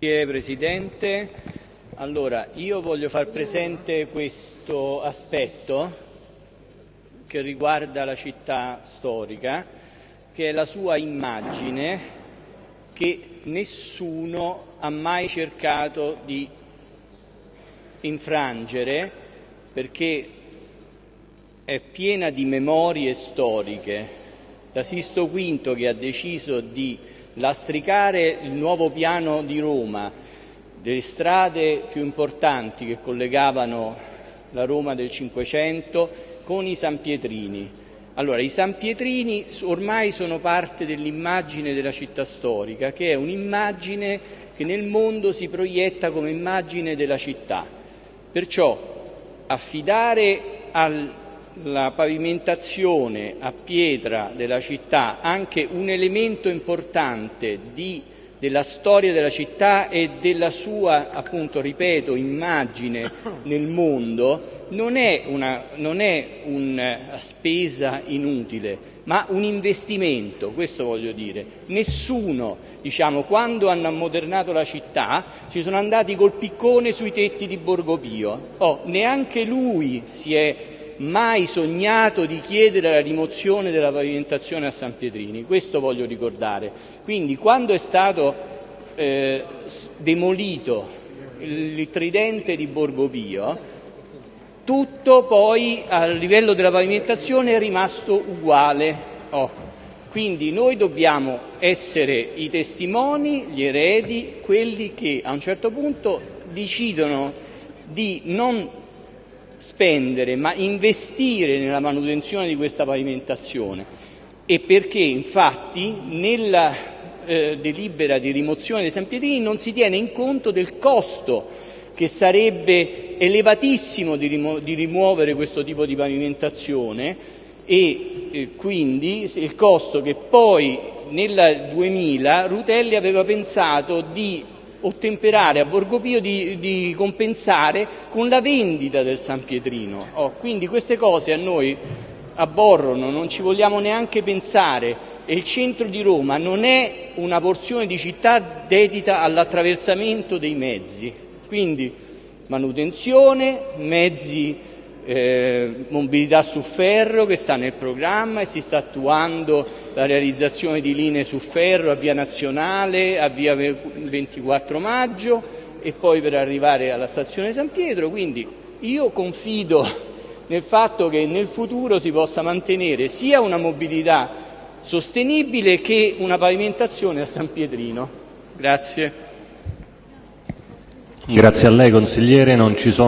Grazie Presidente. Allora, io voglio far presente questo aspetto che riguarda la città storica, che è la sua immagine che nessuno ha mai cercato di infrangere perché è piena di memorie storiche. Da Sisto V che ha deciso di lastricare il nuovo piano di Roma, delle strade più importanti che collegavano la Roma del Cinquecento con i San Pietrini. Allora, i San Pietrini ormai sono parte dell'immagine della città storica, che è un'immagine che nel mondo si proietta come immagine della città. Perciò affidare al la pavimentazione a pietra della città anche un elemento importante di, della storia della città e della sua, appunto, ripeto, immagine nel mondo, non è una, non è una spesa inutile, ma un investimento, questo voglio dire. Nessuno, diciamo, quando hanno ammodernato la città, ci sono andati col piccone sui tetti di Borgo Pio. Oh, neanche lui si è mai sognato di chiedere la rimozione della pavimentazione a San Pietrini, questo voglio ricordare. Quindi quando è stato eh, demolito il tridente di Borgo Pio, tutto poi a livello della pavimentazione è rimasto uguale. Oh. Quindi noi dobbiamo essere i testimoni, gli eredi, quelli che a un certo punto decidono di non spendere, ma investire nella manutenzione di questa pavimentazione. E perché infatti nella eh, delibera di rimozione dei San Pietrini non si tiene in conto del costo che sarebbe elevatissimo di, rimu- di rimuovere questo tipo di pavimentazione e eh, quindi il costo che poi nel 2000 Rutelli aveva pensato di ottemperare a Borgo Pio di, di compensare con la vendita del San Pietrino. Oh, quindi queste cose a noi aborrono, non ci vogliamo neanche pensare e il centro di Roma non è una porzione di città dedita all'attraversamento dei mezzi, quindi manutenzione, mezzi eh, mobilità su ferro che sta nel programma e si sta attuando la realizzazione di linee su ferro a via nazionale, a via 24 maggio e poi per arrivare alla stazione San Pietro. Quindi io confido nel fatto che nel futuro si possa mantenere sia una mobilità sostenibile che una pavimentazione a San Pietrino. Grazie. Grazie a lei consigliere, non ci sono